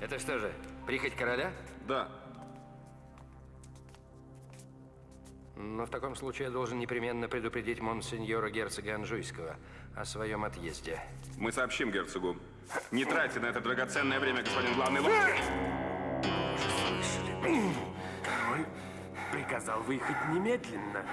Это что же, прихоть короля? Да. Но в таком случае я должен непременно предупредить монсеньора герцога Анжуйского о своем отъезде. Мы сообщим герцогу. Не тратьте на это драгоценное время, господин главный лорд. Король приказал выехать немедленно.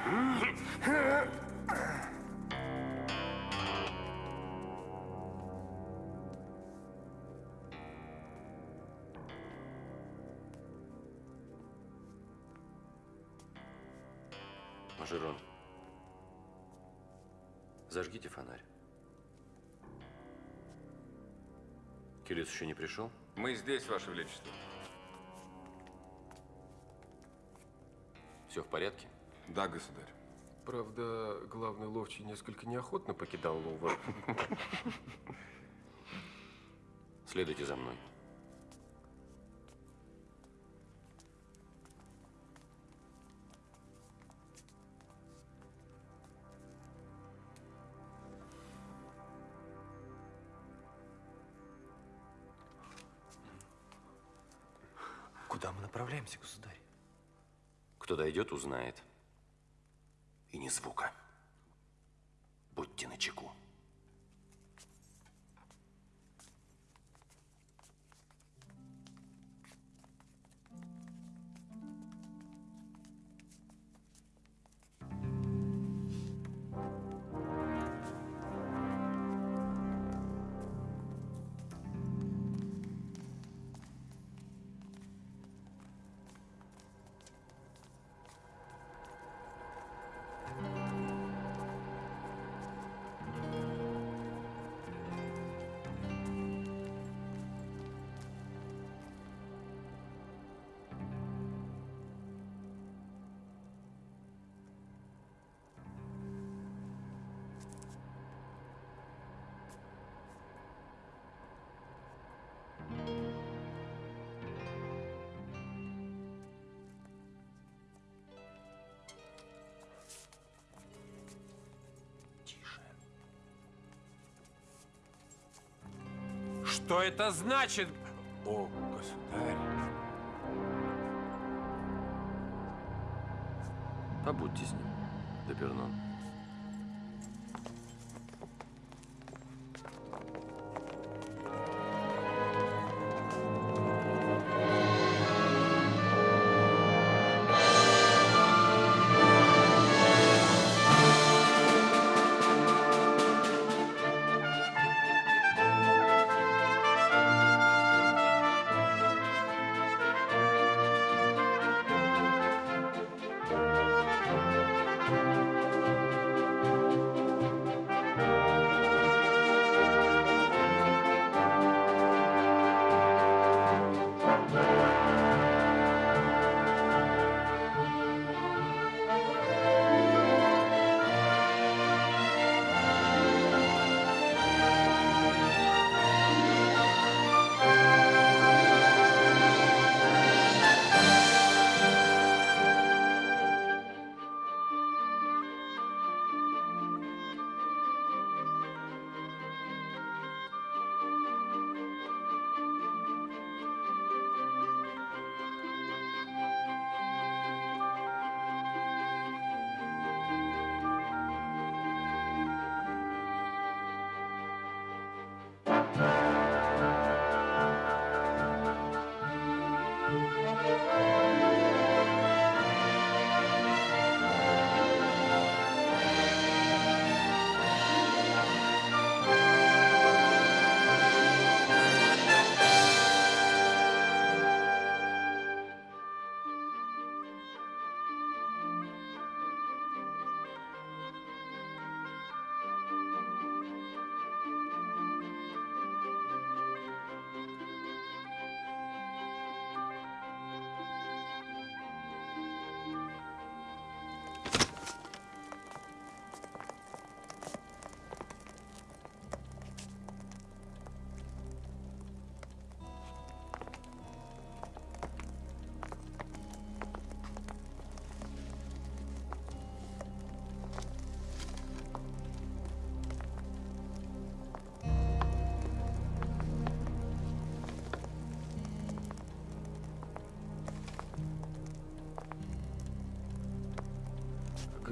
Мажерон, зажгите фонарь. Кирилл еще не пришел? Мы здесь, Ваше Величество. Все в порядке? Да, государь. Правда, главный ловчий несколько неохотно покидал Лувр. Следуйте за мной. Дойдет, узнает. И ни звука. Будьте начеку. Что это значит? О, государь. Побудьте с ним, Депернон.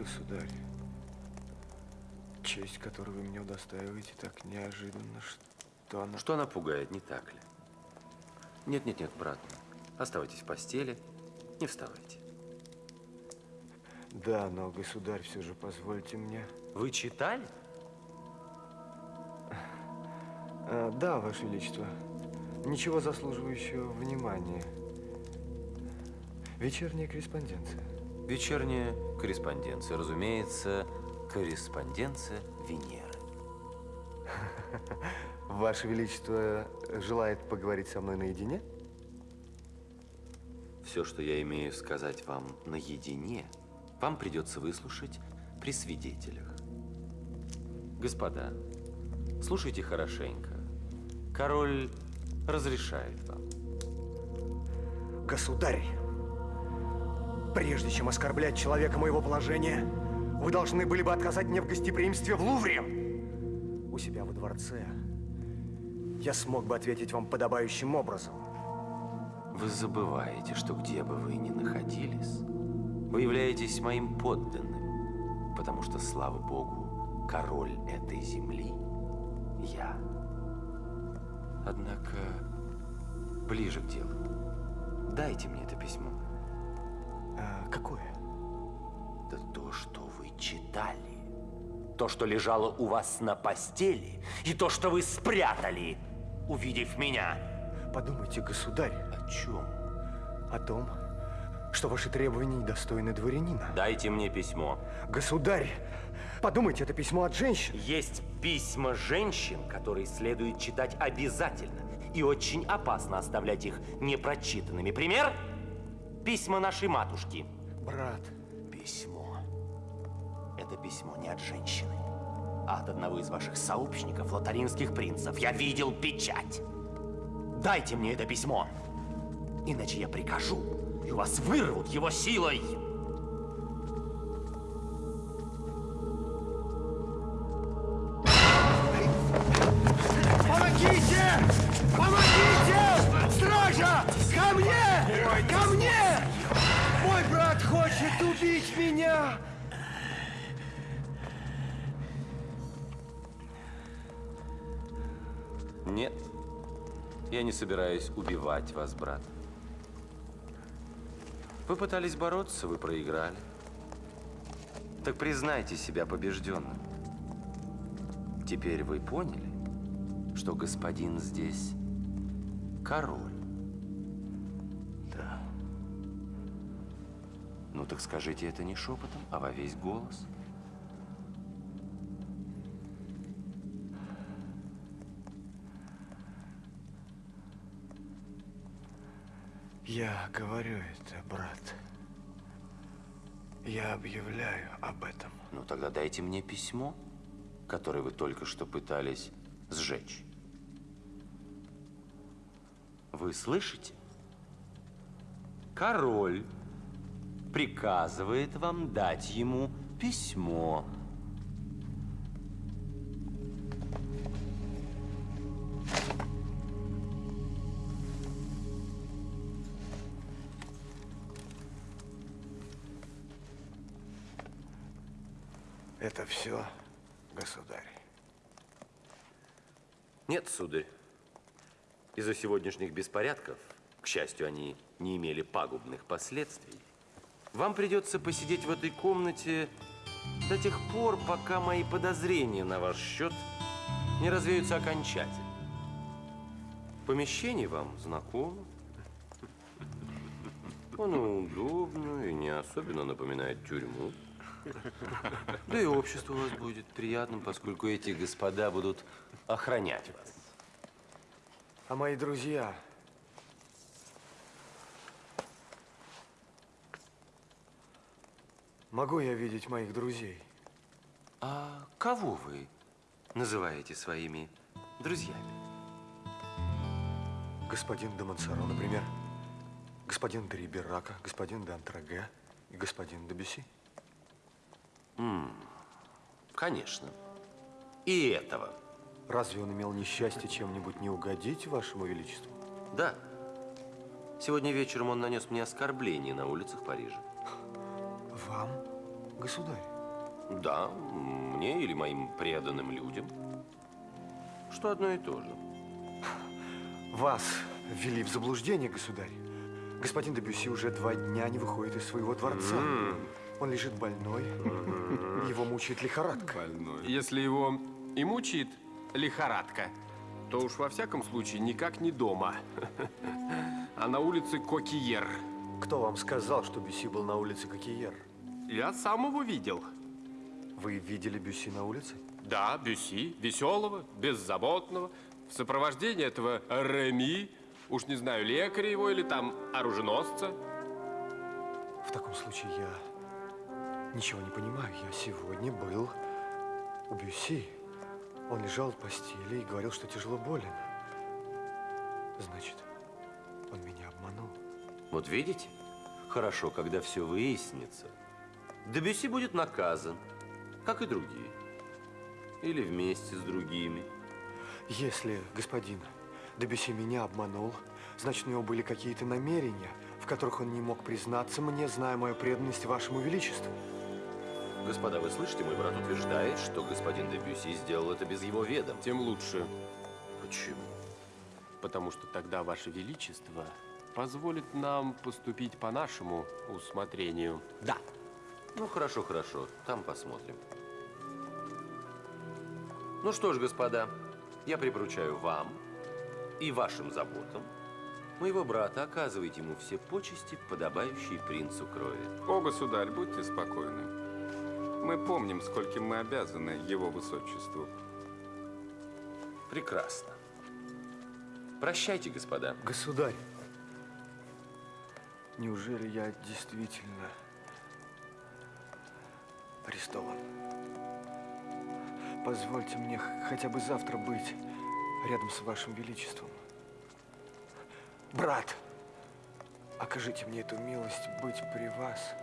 Государь, честь, которую вы мне удостаиваете, так неожиданно, что она... Что она пугает, не так ли? Нет, нет, нет, брат. Оставайтесь в постели, не вставайте. Да, но, государь, все же позвольте мне... Вы читали? А, да, Ваше Величество. Ничего заслуживающего внимания. Вечерняя корреспонденция. Вечерняя корреспонденция, разумеется, корреспонденция Венеры. Ваше Величество желает поговорить со мной наедине? Все, что я имею сказать вам наедине, вам придется выслушать при свидетелях. Господа, слушайте хорошенько. Король разрешает вам. Государь, прежде чем оскорблять человека моего положения, вы должны были бы отказать мне в гостеприимстве в Лувре. У себя во дворце я смог бы ответить вам подобающим образом. Вы забываете, что где бы вы ни находились, вы являетесь моим подданным, потому что, слава Богу, король этой земли – я. Однако, ближе к делу. Дайте мне это письмо. А, какое? Да то, что вы читали. То, что лежало у вас на постели, и то, что вы спрятали, увидев меня. Подумайте, государь, О чем? о том, что ваши требования недостойны дворянина. Дайте мне письмо. Государь, подумайте, это письмо от женщин. Есть письма женщин, которые следует читать обязательно. И очень опасно оставлять их непрочитанными. Пример? Письма нашей матушки. Брат, Письмо. Это письмо не от женщины, а от одного из ваших сообщников, лотаринских принцев. Я видел печать. Дайте мне это письмо. Иначе я прикажу, и у вас вырвут его силой. Я не собираюсь убивать вас, брат. Вы пытались бороться, вы проиграли. Так признайте себя побежденным. Теперь вы поняли, что господин здесь король? да. Ну так скажите это не шепотом, а во весь голос. Я говорю это, брат. Я объявляю об этом. Ну тогда дайте мне письмо, которое вы только что пытались сжечь. Вы слышите? Король приказывает вам дать ему письмо. Все, государь. Нет, сударь. Из-за сегодняшних беспорядков, к счастью, они не имели пагубных последствий, вам придется посидеть в этой комнате до тех пор, пока мои подозрения на ваш счет не развеются окончательно. Помещение вам знакомо. Оно удобно и не особенно напоминает тюрьму. Да и общество у вас будет приятным, поскольку эти господа будут охранять вас. А мои друзья... Могу я видеть моих друзей? А кого вы называете своими друзьями? Господин де Монсоро, например. Господин де Риберака, господин де Антраге и господин де Бюсси. Конечно. И этого. Разве он имел несчастье чем-нибудь не угодить вашему величеству? Да. Сегодня вечером он нанес мне оскорбление на улицах Парижа. Вам, Государь, Да, мне или моим преданным людям. Что одно и то же. вас ввели в заблуждение, государь. Господин Дебюси уже два дня не выходит из своего дворца. Он лежит больной, его мучает лихорадка. Если его и мучает лихорадка, то уж во всяком случае никак не дома, а на улице Кокиер. Кто вам сказал, что Бюси был на улице Кокиер? Я сам его видел. Вы видели Бюси на улице? Да, Бюси, веселого, беззаботного, в сопровождении этого Реми, уж не знаю, лекаря его или там оруженосца. В таком случае я ничего не понимаю. Я сегодня был у Бюси. Он лежал в постели и говорил, что тяжело болен. Значит, он меня обманул. Вот видите? Хорошо, когда все выяснится. Дебюси будет наказан, как и другие. Или вместе с другими. Если господин Дебюси меня обманул, значит, у него были какие-то намерения, в которых он не мог признаться мне, зная мою преданность вашему величеству. Господа, вы слышите, мой брат утверждает, что господин Дебюси сделал это без его ведома. Тем лучше, Почему? потому что тогда Ваше Величество позволит нам поступить по нашему усмотрению. Да. Ну, хорошо, хорошо. Там посмотрим. Ну что ж, господа, я припоручаю вам и вашим заботам моего брата оказывать ему все почести, подобающие принцу крови. О, государь, будьте спокойны. Мы помним, скольким мы обязаны его высочеству. Прекрасно. Прощайте, господа. Государь, неужели я действительно арестован? Позвольте мне хотя бы завтра быть рядом с вашим величеством. Брат, окажите мне эту милость быть при вас.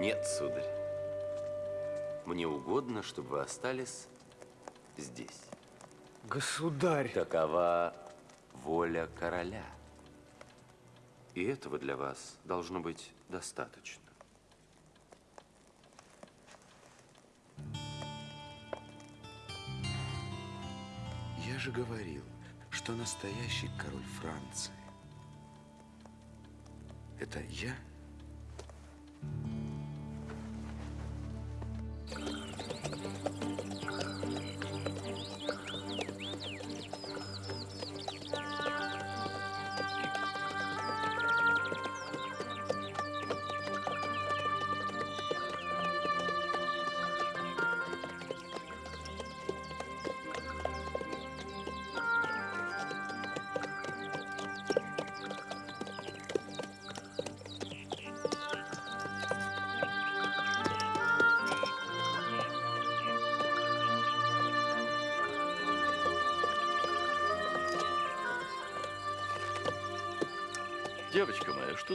Нет, сударь. Мне угодно, чтобы вы остались здесь. Государь! Такова воля короля. И этого для вас должно быть достаточно. Я же говорил, что настоящий король Франции – это я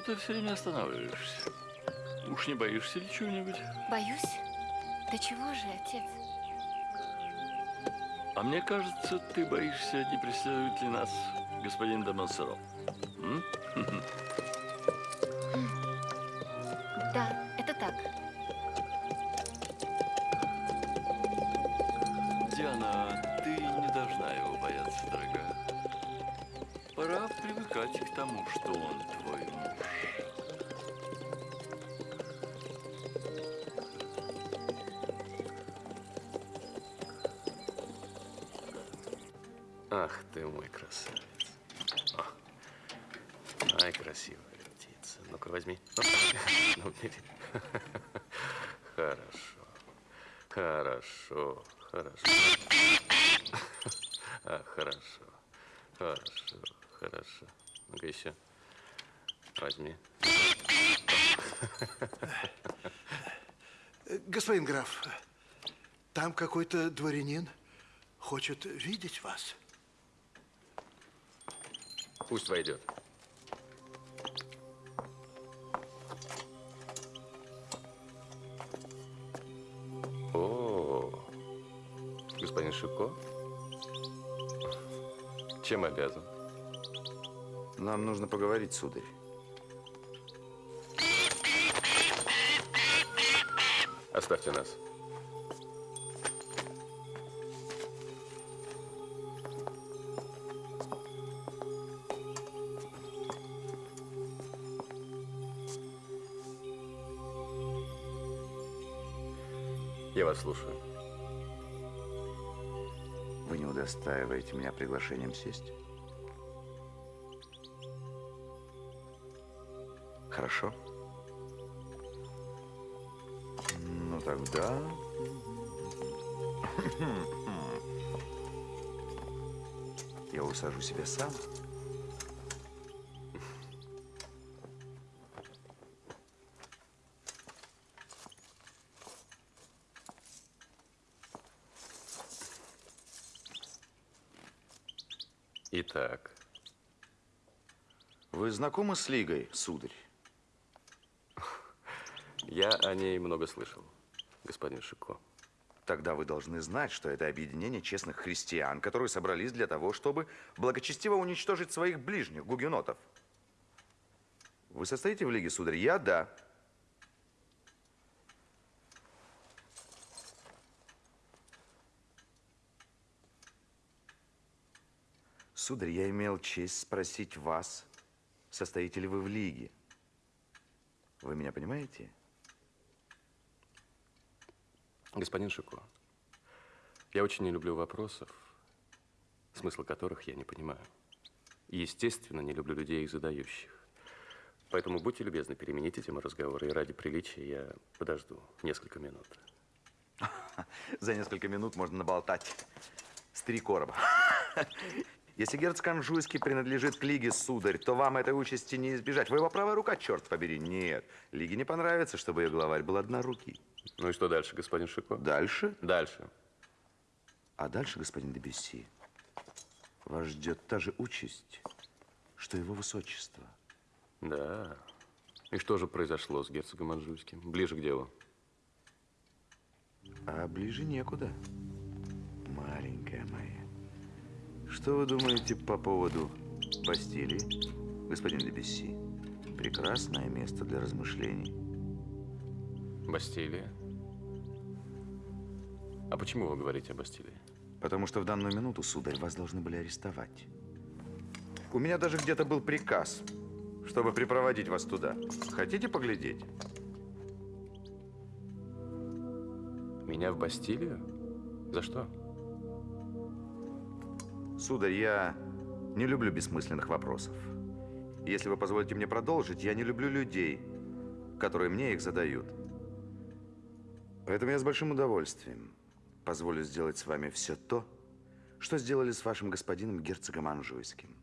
ты все время останавливаешься? Уж не боишься ли чего-нибудь? Боюсь? Да чего же, отец? А мне кажется, ты боишься, не преследует ли нас господин де Монсоро. М? Ай, красивая птица. Ну-ка, возьми. Ну, бери. Хорошо. Хорошо. Хорошо. А, хорошо. Хорошо. Хорошо. Ну-ка еще. Возьми. Господин граф, там какой-то дворянин хочет видеть вас. Пусть войдет. Чем обязан? Нам нужно поговорить, сударь. Оставьте нас. Я вас слушаю. Удостаиваете меня приглашением сесть? Хорошо. Ну тогда... Я усажу себя сам. Итак, Вы знакомы с Лигой, сударь? я о ней много слышал, господин Шико. Тогда вы должны знать, что это объединение честных христиан, которые собрались для того, чтобы благочестиво уничтожить своих ближних, гугенотов. Вы состоите в Лиге, сударь? Я – да. Сударь, я имел честь спросить вас, состоите ли вы в Лиге. Вы меня понимаете? Господин Шико, я очень не люблю вопросов, смысла которых я не понимаю. Естественно, не люблю людей, их задающих. Поэтому будьте любезны, перемените тему разговора, и ради приличия я подожду несколько минут. За несколько минут можно наболтать с три короба. Если герцог Анжуйский принадлежит к Лиге, сударь, то вам этой участи не избежать. Вы его правая рука, черт побери. Нет, Лиге не понравится, чтобы ее главарь был однорукий. Ну и что дальше, господин Шико? Дальше? Дальше. А дальше, господин Дебюсси, вас ждет та же участь, что его высочество. Да. И что же произошло с герцогом Анжуйским? Ближе к делу. А ближе некуда, маленькая моя. Что вы думаете по поводу Бастилии, господин Дебюсси? Прекрасное место для размышлений. Бастилия? А почему вы говорите о Бастилии? Потому что в данную минуту, сударь, вас должны были арестовать. У меня даже где-то был приказ, чтобы припроводить вас туда. Хотите поглядеть? Меня в Бастилию? За что? Сударь, я не люблю бессмысленных вопросов. Если вы позволите мне продолжить, я не люблю людей, которые мне их задают. Поэтому я с большим удовольствием позволю сделать с вами все то, что сделали с вашим господином герцогом Анжуйским.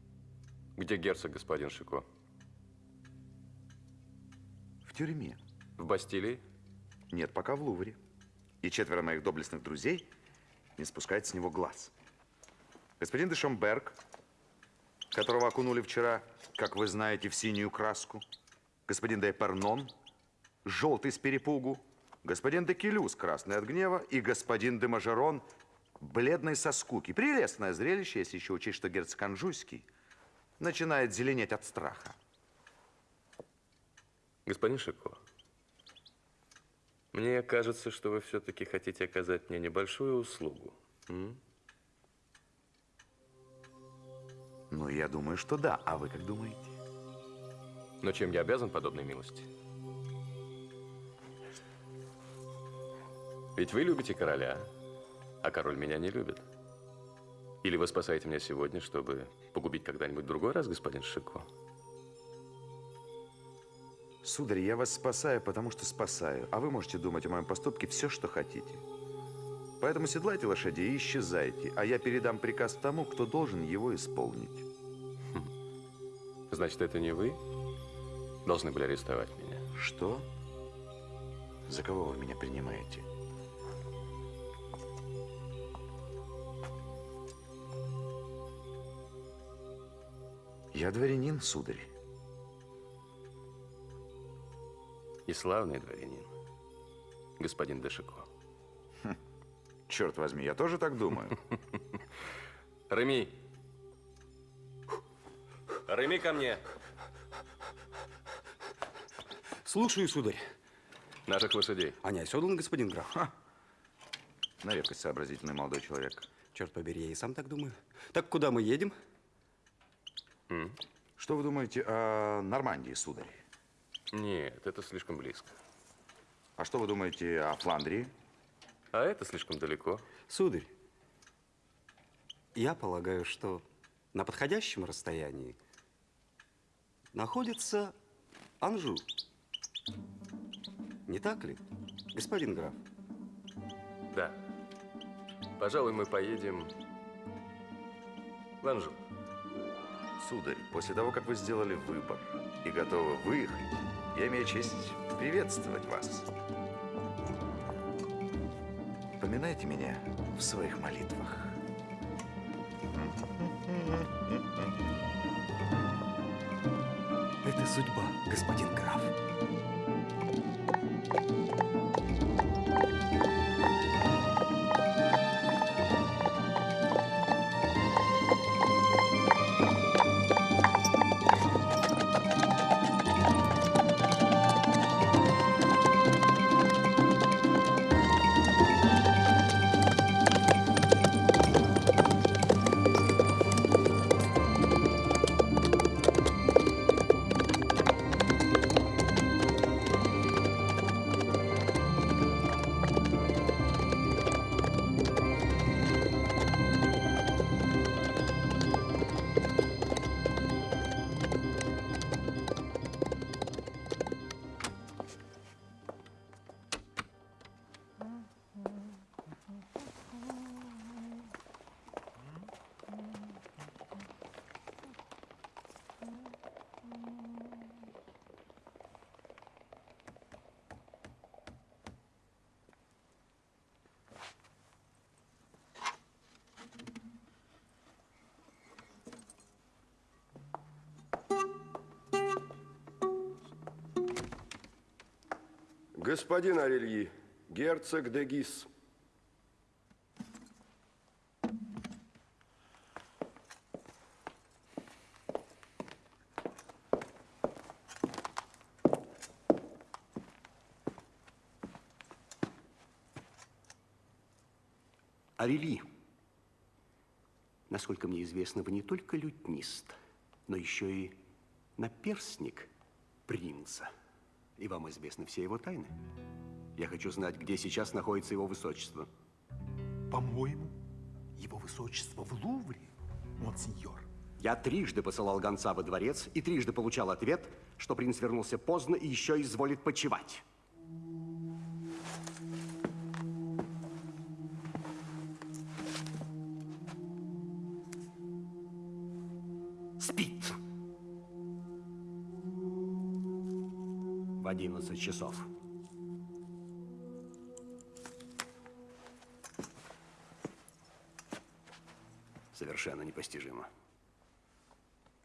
Где герцог, господин Шико? В тюрьме. В Бастилии? Нет, пока в Лувре. И четверо моих доблестных друзей не спускают с него глаз. Господин де Шомберг, которого окунули вчера, как вы знаете, в синюю краску. Господин де Пернон, желтый с перепугу. Господин де Келюс, красный от гнева. И господин де Мажерон, бледный со скуки. Прелестное зрелище, если еще учесть, что герцог Анжуйский начинает зеленеть от страха. Господин Шико, мне кажется, что вы все-таки хотите оказать мне небольшую услугу. М? Ну, я думаю, что да. А вы как думаете? Но чем я обязан подобной милости? Ведь вы любите короля, а король меня не любит. Или вы спасаете меня сегодня, чтобы погубить когда-нибудь в другой раз, господин Шико? Сударь, я вас спасаю, потому что спасаю. А вы можете думать о моем поступке все, что хотите. Поэтому седлайте лошадей и исчезайте, а я передам приказ тому, кто должен его исполнить. Значит, это не вы должны были арестовать меня? Что? За кого вы меня принимаете? Я дворянин, сударь. И славный дворянин, господин Дешико. Черт возьми, я тоже так думаю. Реми. Реми ко мне. Слушаю, сударь. Наших лошадей. Они оседланы, господин граф. На редкость сообразительный молодой человек. Черт побери, я и сам так думаю. Так куда мы едем? Что вы думаете о Нормандии, сударь? Нет, это слишком близко. А что вы думаете о Фландрии? А это слишком далеко. Сударь, я полагаю, что на подходящем расстоянии находится Анжу. Не так ли, господин граф? Да. Пожалуй, мы поедем в Анжу. Сударь, после того, как вы сделали выбор и готовы выехать, я имею честь приветствовать вас. Поминайте меня в своих молитвах. Это судьба, господин граф. Господин Арельи, герцог де Гис. Насколько мне известно, вы не только лютнист, но еще и наперсник принца. И вам известны все его тайны. Я хочу знать, где сейчас находится его высочество. По-моему, его высочество в Лувре, монсеньор. Я трижды посылал гонца во дворец и трижды получал ответ, что принц вернулся поздно и еще изволит почевать. Часов. Совершенно непостижимо.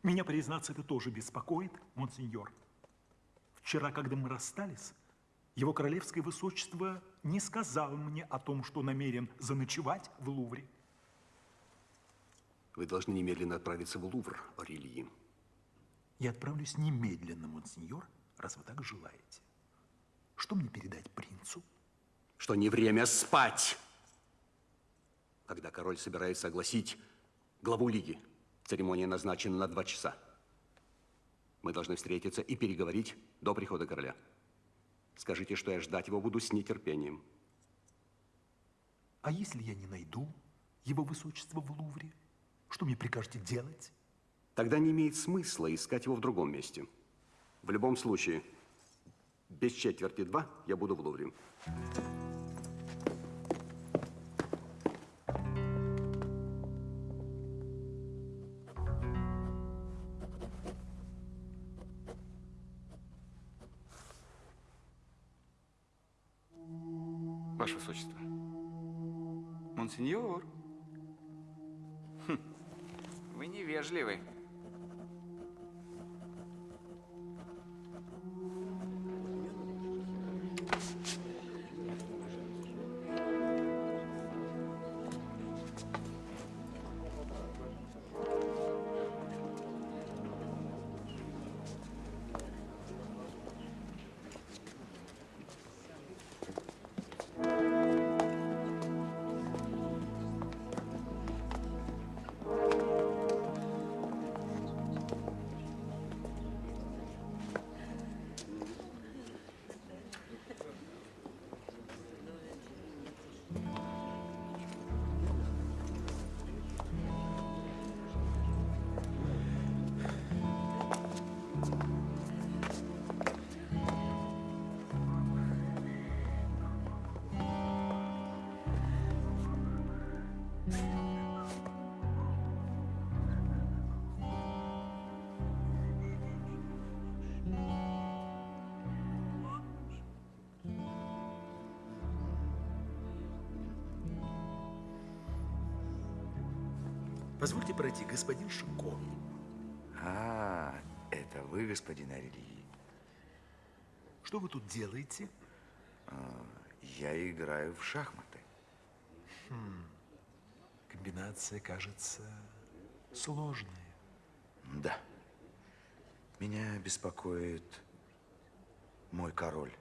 Меня, признаться, это тоже беспокоит, монсеньор. Вчера, когда мы расстались, его королевское высочество не сказал мне о том, что намерен заночевать в Лувре. Вы должны немедленно отправиться в Лувр, Орельи. Я отправлюсь немедленно, монсеньор, раз вы так желаете. Что мне передать принцу? Что не время спать. Когда король собирается огласить главу лиги, церемония назначена на два часа. Мы должны встретиться и переговорить до прихода короля. Скажите, что я ждать его буду с нетерпением. А если я не найду его высочество в Лувре? Что мне прикажете делать? Тогда не имеет смысла искать его в другом месте. В любом случае, без четверти два я буду в Лувре. Позвольте пройти, господин Шико. А, это вы, господин Арельи. Что вы тут делаете? А, я играю в шахматы. Хм. Комбинация кажется сложная. Да. Меня беспокоит мой король.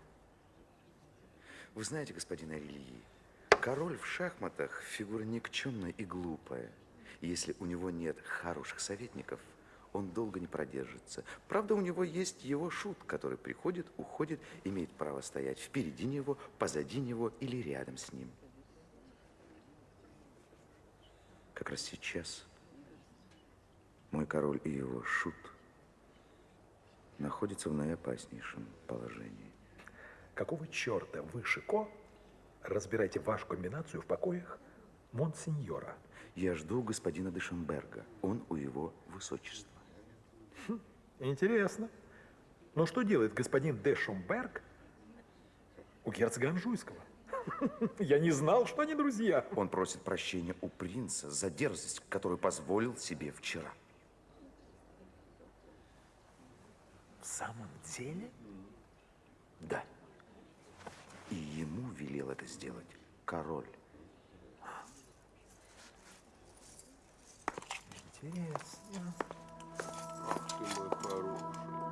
Вы знаете, господин Арельи, король в шахматах фигура никчемная и глупая. Если у него нет хороших советников, он долго не продержится. Правда, у него есть его шут, который приходит, уходит, имеет право стоять впереди него, позади него или рядом с ним. Как раз сейчас мой король и его шут находятся в наиопаснейшем положении. Какого черта вы, Шико, разбираете вашу комбинацию в покоях Монсеньора? Я жду господина Дешемберга. Он у его высочества. Хм, интересно. Но что делает господин де Шумберг у герцога Анжуйского? Я не знал, что они друзья. Он просит прощения у принца за дерзость, которую позволил себе вчера. В самом деле? Да. И ему велел это сделать король. Интересно. Ах ты мой хороший,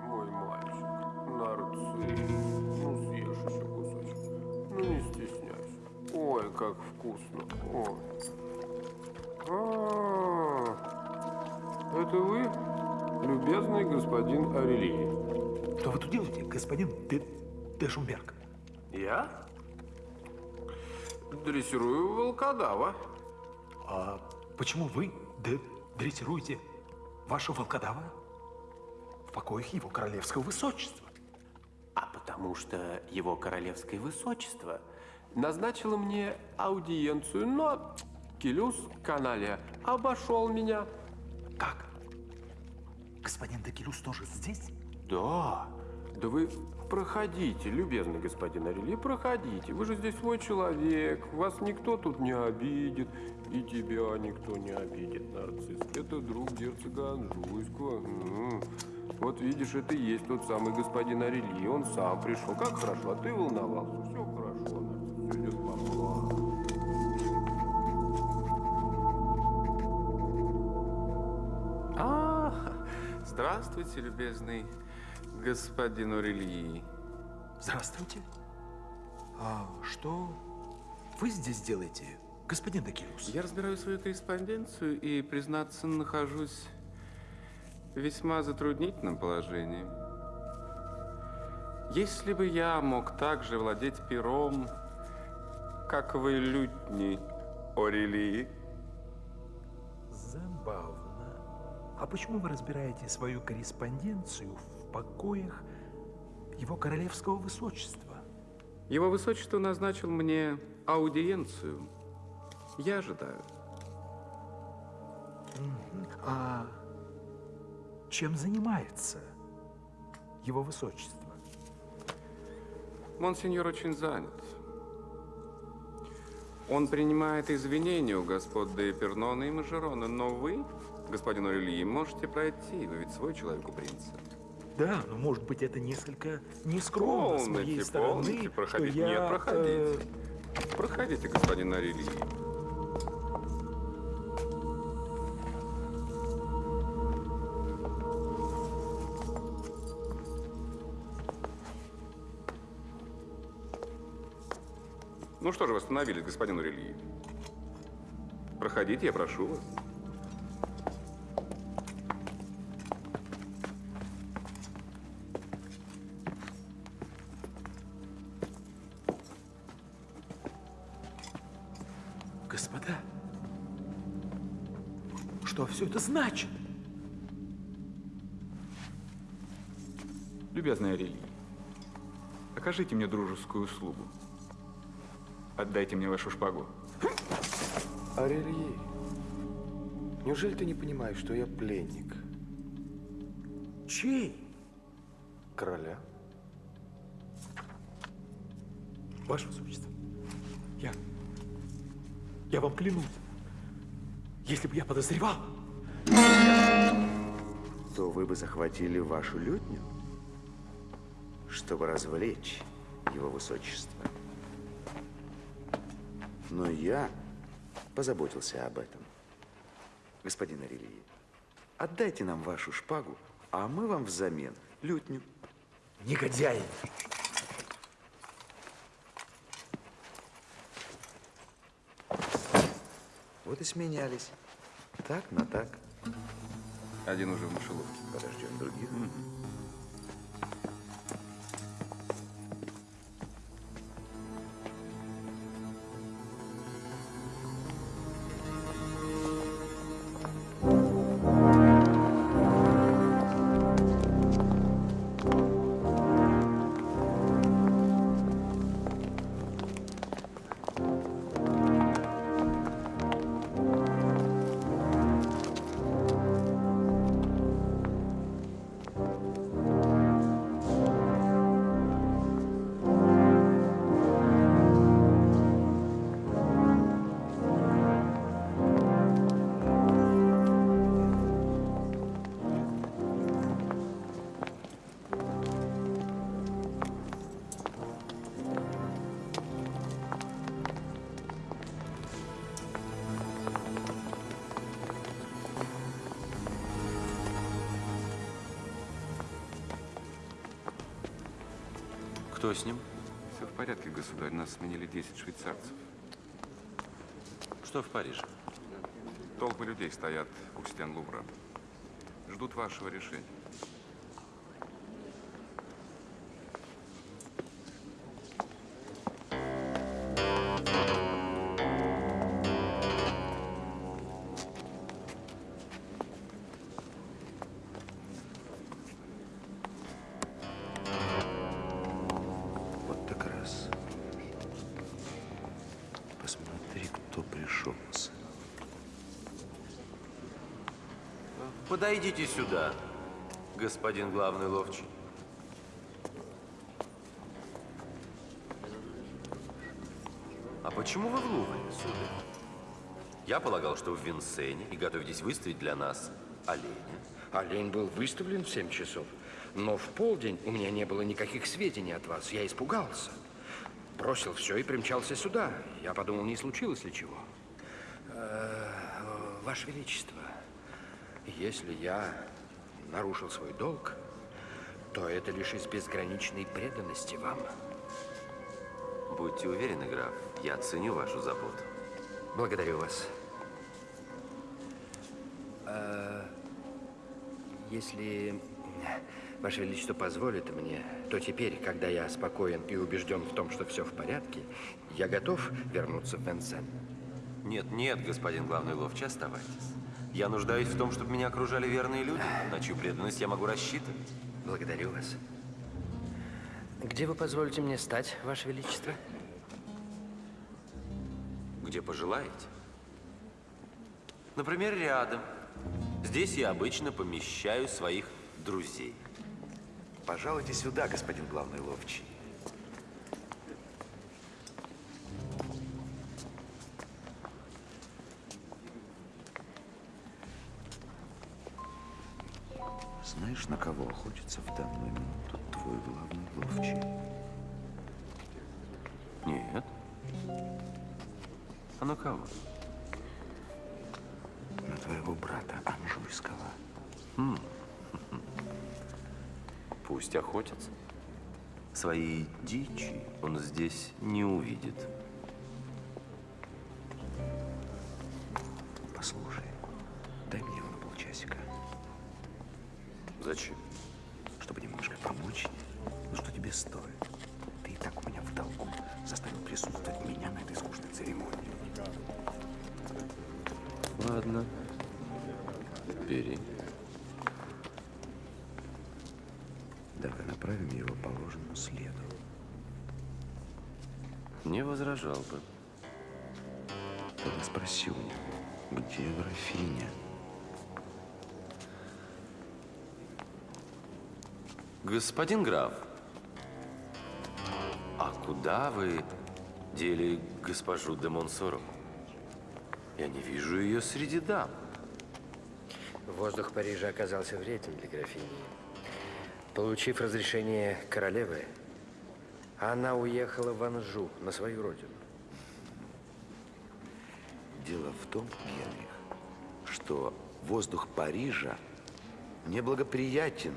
мой мальчик, нарцисс. Ну, съешь еще кусочек. Ну, не стесняйся. Ой, как вкусно. Ой. А, это вы, любезный господин Арелий? Что вы тут делаете, господин де, де Шумберг? Я? Дрессирую волкодава. А почему вы де, дрессируете вашего волкодава в покоях его королевского высочества? А потому что его королевское высочество назначило мне аудиенцию, но Келюс Каналия обошел меня. Как? Господин Декелюс тоже здесь? Да. Да вы проходите, любезный господин Арели, проходите. Вы же здесь свой человек. Вас никто тут не обидит. И тебя никто не обидит, нарцисс. Это друг герцога Анжуйского. М. Вот видишь, это и есть тот самый господин Арели. Он сам пришел. Как хорошо, а ты волновался. Все хорошо, нарцисс. Все идет по плану. Здравствуйте, любезный господин Орельи. Здравствуйте. А что вы здесь делаете, господин Декилус? Я разбираю свою корреспонденцию и, признаться, нахожусь в весьма затруднительном положении. Если бы я мог также владеть пером, как вы, лютни Орелии, Забавно. А почему вы разбираете свою корреспонденцию в покоях его королевского высочества? Его высочество назначил мне аудиенцию. Я ожидаю. А чем занимается его высочество? Монсеньор очень занят. Он принимает извинения у господ де Пернона и Мажерона, но вы, господин Орельи, можете пройти, вы ведь свой человек у принца. Да, но может быть это несколько нескромно с моей Полните, стороны, полните, что проходите. я... Нет, проходите. э, Проходите, господин Орельи. Ну что же вы остановились, господин Урельи? Проходите, я прошу вас. Значит? Любезный Арелий, окажите мне дружескую услугу. Отдайте мне вашу шпагу. Арельи, неужели ты не понимаешь, что я пленник? Чей? Короля. Ваше Высочество, я, я вам клянусь, Если бы я подозревал, То вы бы захватили вашу лютню, чтобы развлечь его высочество. Но я позаботился об этом. Господин Арелии, отдайте нам вашу шпагу, а мы вам взамен лютню. Негодяи! Вот и сменялись. Так на так. Один уже в мышеловке. Подождем других. Кто с ним? Все в порядке, государь. Нас сменили 10 швейцарцев. Что в Париже? Толпы людей стоят у стен Лувра. Ждут вашего решения. Подойдите сюда, господин главный ловчий. А почему вы в Лувре, сударь? Я полагал, что в Винсене и готовитесь выставить для нас оленя. Олень был выставлен в 7 часов, но в полдень у меня не было никаких сведений от вас. Я испугался. Бросил все и примчался сюда. Я подумал, не случилось ли чего. Э, Ваше Величество, если я нарушил свой долг, то это лишь из безграничной преданности вам. Будьте уверены, граф, я ценю вашу заботу. Благодарю вас. А, если Ваше Величество позволит мне, то теперь, когда я спокоен и убежден в том, что все в порядке, я готов вернуться в Венсен. Нет, нет, господин главный ловчий, оставайтесь. Я нуждаюсь в том, чтобы меня окружали верные люди, на чью преданность я могу рассчитывать. Благодарю вас. Где вы позволите мне стать, Ваше Величество? Где пожелаете. Например, рядом. Здесь я обычно помещаю своих друзей. Пожалуйте сюда, господин главный ловчий. Знаешь, на кого охотится в данную минуту твой главный ловчий? Нет. А на кого? На твоего брата Анжуйского. Хм. Пусть охотится. Своей дичи он здесь не увидит. Ладно. Бери. Давай направим его по ложному следу. Не возражал бы. Тогда спроси у него, где графиня? Господин граф, а куда вы дели госпожу де Монсоро? Я не вижу ее среди дам. Воздух Парижа оказался вреден для графини. Получив разрешение королевы, она уехала в Анжу, на свою родину. Дело в том, Генрих, что воздух Парижа неблагоприятен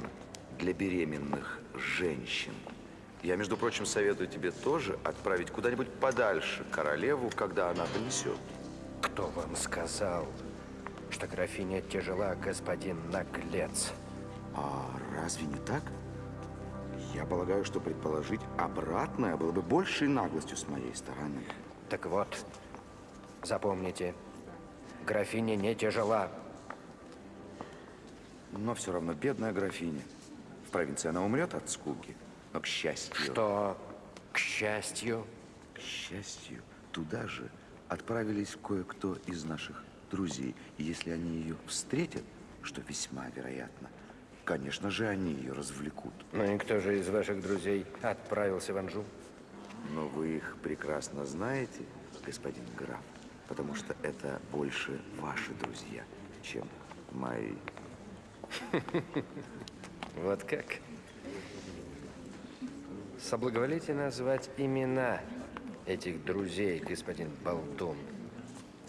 для беременных женщин. Я, между прочим, советую тебе тоже отправить куда-нибудь подальше королеву, когда она донесет. Кто вам сказал, что графиня тяжела, господин наглец? А разве не так? Я полагаю, что предположить обратное было бы большей наглостью с моей стороны. Так вот, запомните, графиня не тяжела. Но все равно бедная графиня. В провинции она умрет от скуки. Но к счастью... Что к счастью? К счастью, туда же отправились кое-кто из наших друзей. И если они ее встретят, что весьма вероятно, конечно же, они ее развлекут. Ну и кто же из ваших друзей отправился в Анжу? Но вы их прекрасно знаете, господин граф, потому что это больше ваши друзья, чем мои. Вот как? Соблаговолите назвать имена этих друзей, господин Болтун.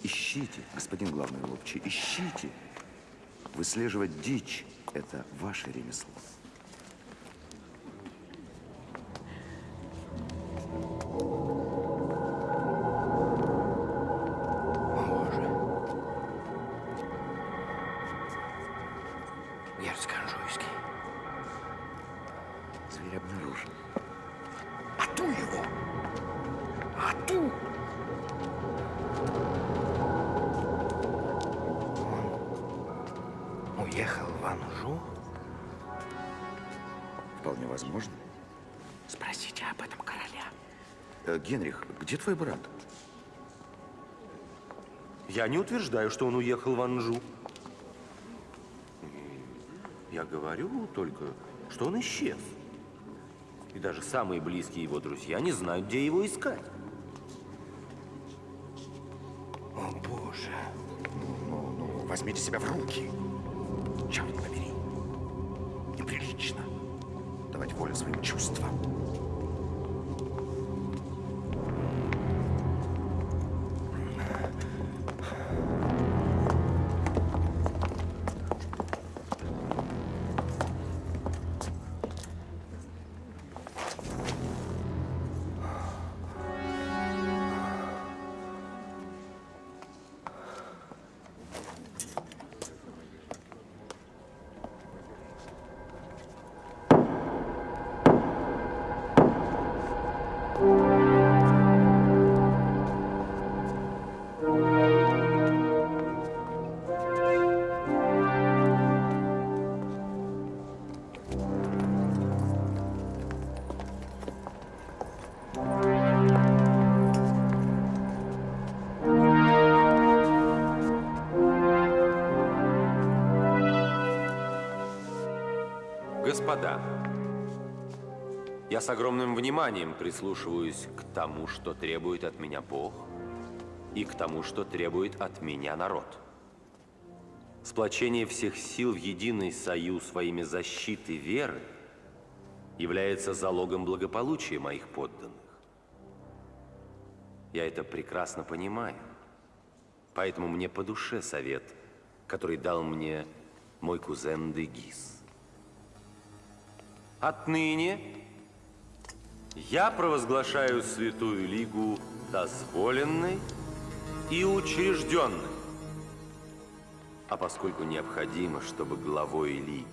Ищите, господин главный ловчий, ищите. Выслеживать дичь – это ваше ремесло. Твой брат? Я не утверждаю, что он уехал в Анжу. Я говорю только, что он исчез. И даже самые близкие его друзья не знают, где его искать. О, Боже. Ну, ну, возьмите себя в руки. Господа, я с огромным вниманием прислушиваюсь к тому, что требует от меня Бог, и к тому, что требует от меня народ. Сплочение всех сил в единый союз во имя защиты веры является залогом благополучия моих подданных. Я это прекрасно понимаю, поэтому мне по душе совет, который дал мне мой кузен Дегис. Отныне я провозглашаю Святую Лигу дозволенной и учрежденной. А поскольку необходимо, чтобы главой Лиги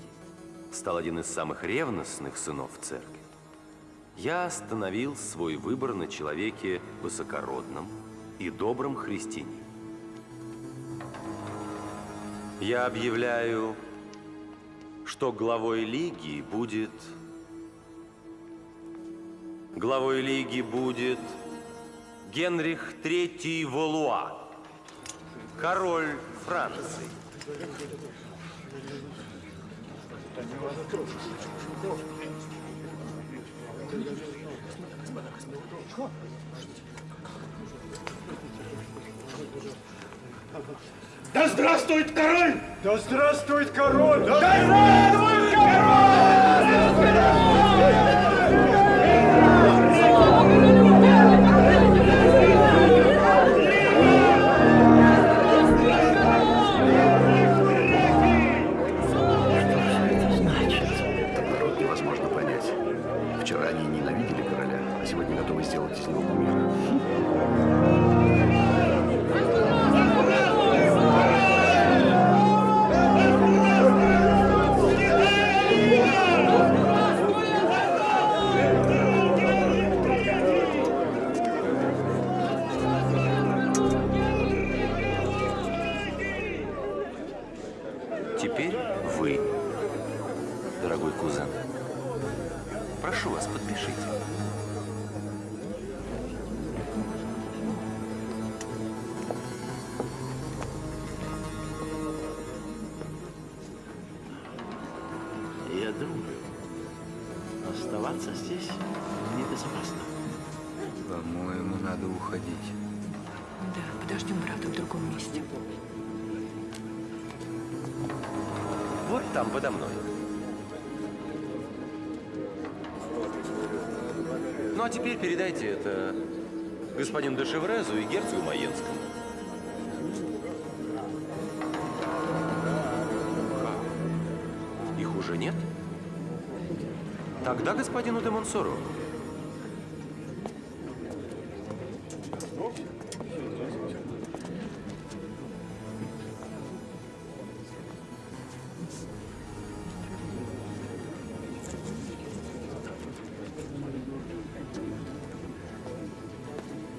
стал один из самых ревностных сынов церкви, я остановил свой выбор на человеке высокородном и добром христианине. Я объявляю, что главой Лиги будет... Главой Лиги будет Генрих III Волуа, король Франции. Да здравствует король! Да здравствует король! Да здравствует Народ Я думаю, оставаться здесь небезопасно. По-моему, надо уходить. Да, подождем, правда, в другом месте. Вот там, подо мной. Ну, а теперь передайте это господину Дешеврезу и герцогу Маенскому. Тогда господину де.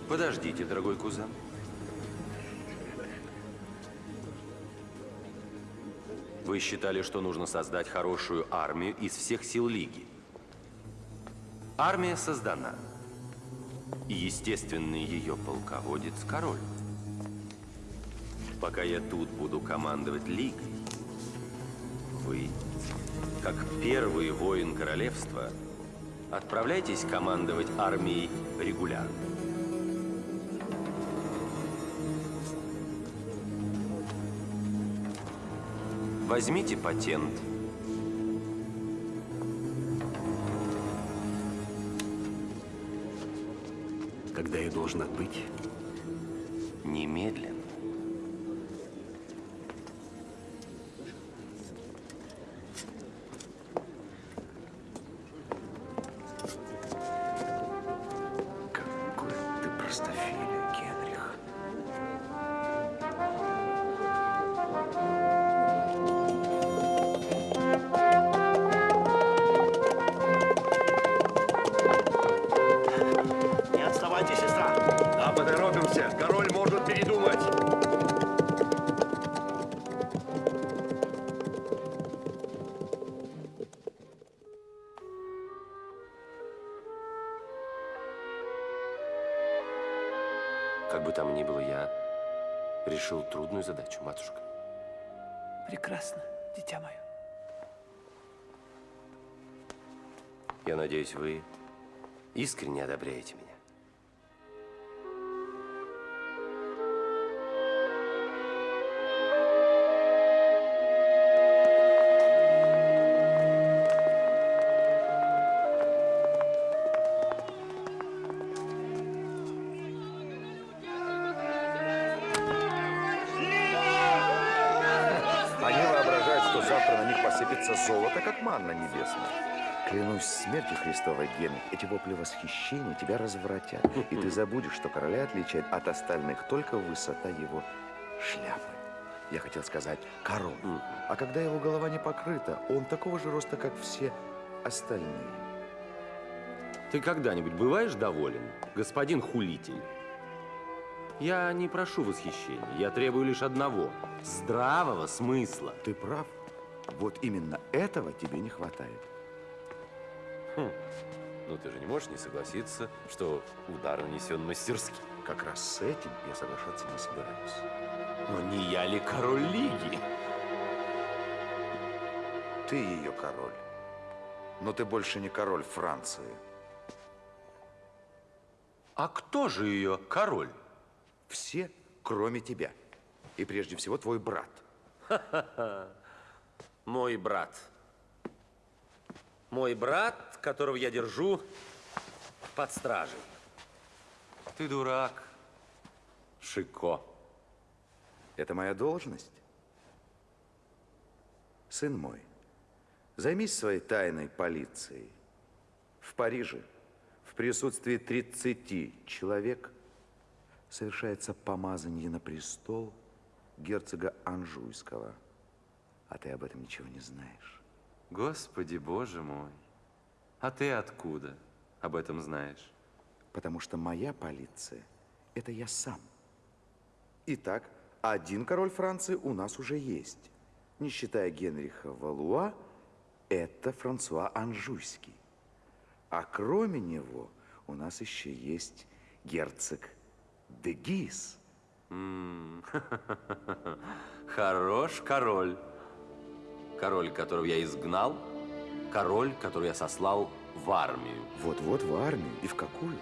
Подождите, дорогой кузен. Вы считали, что нужно создать хорошую армию из всех сил Лиги. Армия создана. И естественный ее полководец – король. Пока я тут буду командовать Лигой, вы, как первый воин королевства, отправляйтесь командовать армией регулярно. Возьмите патент. Когда я должен отбыть? Немедленно. Искренне одобряете меня. Смертью Христовой, Генрих, эти вопли восхищения тебя развратят. И ты забудешь, что короля отличает от остальных только высота его шляпы. Я хотел сказать король. А когда его голова не покрыта, он такого же роста, как все остальные. Ты когда-нибудь бываешь доволен, господин хулитель? Я не прошу восхищения, я требую лишь одного – здравого смысла. Ты прав. Вот именно этого тебе не хватает. Хм. Ну ты же не можешь не согласиться, что удар нанесен мастерски. Как раз с этим я соглашаться не собираюсь. Но не я ли король Лиги? Ты ее король. Но ты больше не король Франции. А кто же ее король? Все, кроме тебя. И прежде всего твой брат. Ха-ха-ха. Мой брат. Мой брат, которого я держу под стражей. Ты дурак, Шико. Это моя должность. Сын мой, займись своей тайной полицией. В Париже, в присутствии 30 человек, совершается помазание на престол герцога Анжуйского. А ты об этом ничего не знаешь. Господи, боже мой. А ты откуда об этом знаешь? Потому что моя полиция – это я сам. Итак, один король Франции у нас уже есть. Не считая Генриха Валуа, это Франсуа Анжуйский. А кроме него у нас еще есть герцог де Гис. М, Хорош король. Король, которого я изгнал, король, которого я сослал в армию. Вот-вот в армию. И в какую?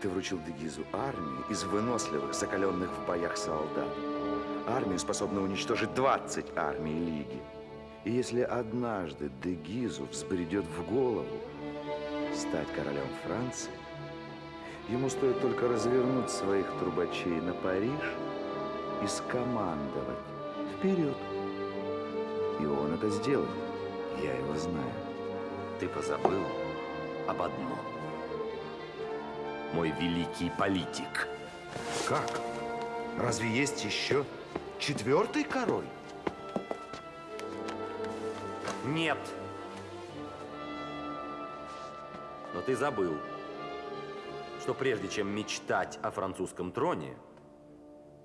Ты вручил Дегизу армию из выносливых, закаленных в боях солдат. Армию, способную уничтожить 20 армий Лиги. И если однажды Дегизу взбредет в голову стать королем Франции, ему стоит только развернуть своих трубачей на Париж и скомандовать «Вперед!» И он это сделает. Я его знаю. Ты позабыл об одном. Мой великий политик. Как? Разве есть еще четвертый король? Нет. Но ты забыл, что прежде чем мечтать о французском троне,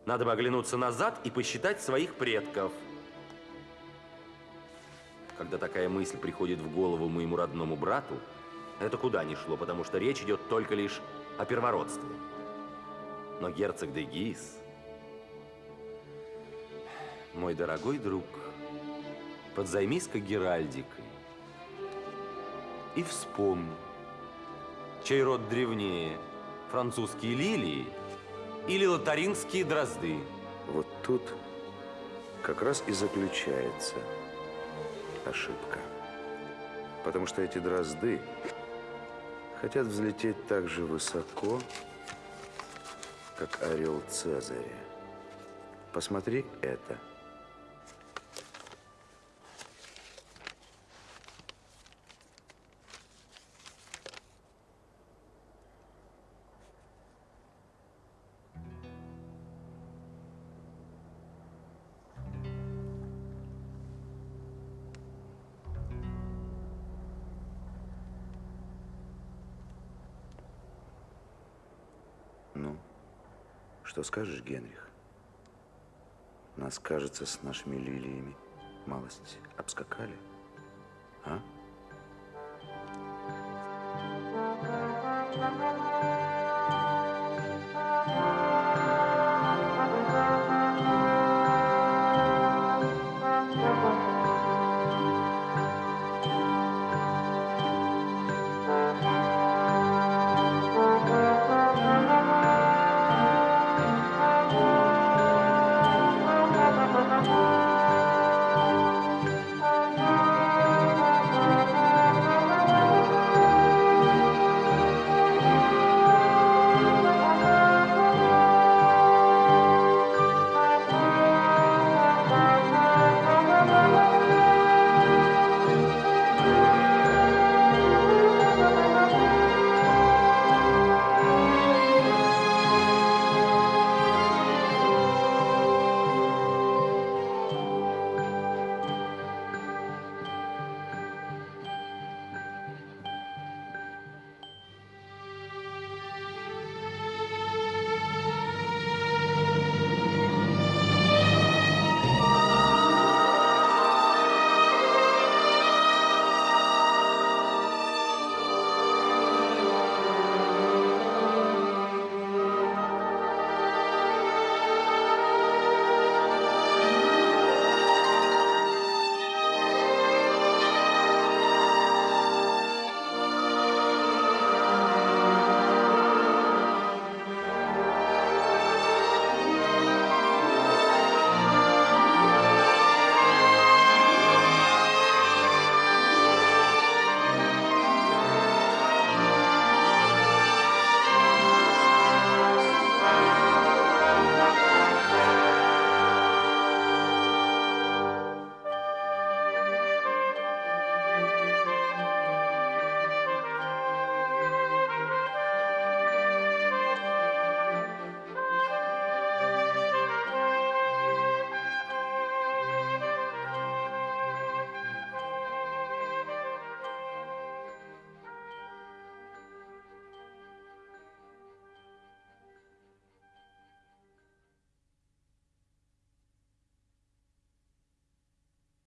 надо бы оглянуться назад и посчитать своих предков. Когда такая мысль приходит в голову моему родному брату, это куда ни шло, потому что речь идет только лишь о первородстве. Но герцог де Гис, мой дорогой друг, подзаймись-ка Геральдикой и вспомни, чей род древнее, французские лилии или лотаринские дрозды. Вот тут как раз и заключается ошибка. Потому что эти дрозды хотят взлететь так же высоко, как орел Цезаря. Посмотри это. Скажешь, Генрих? Нас, кажется, с нашими лилиями малость обскакали. А?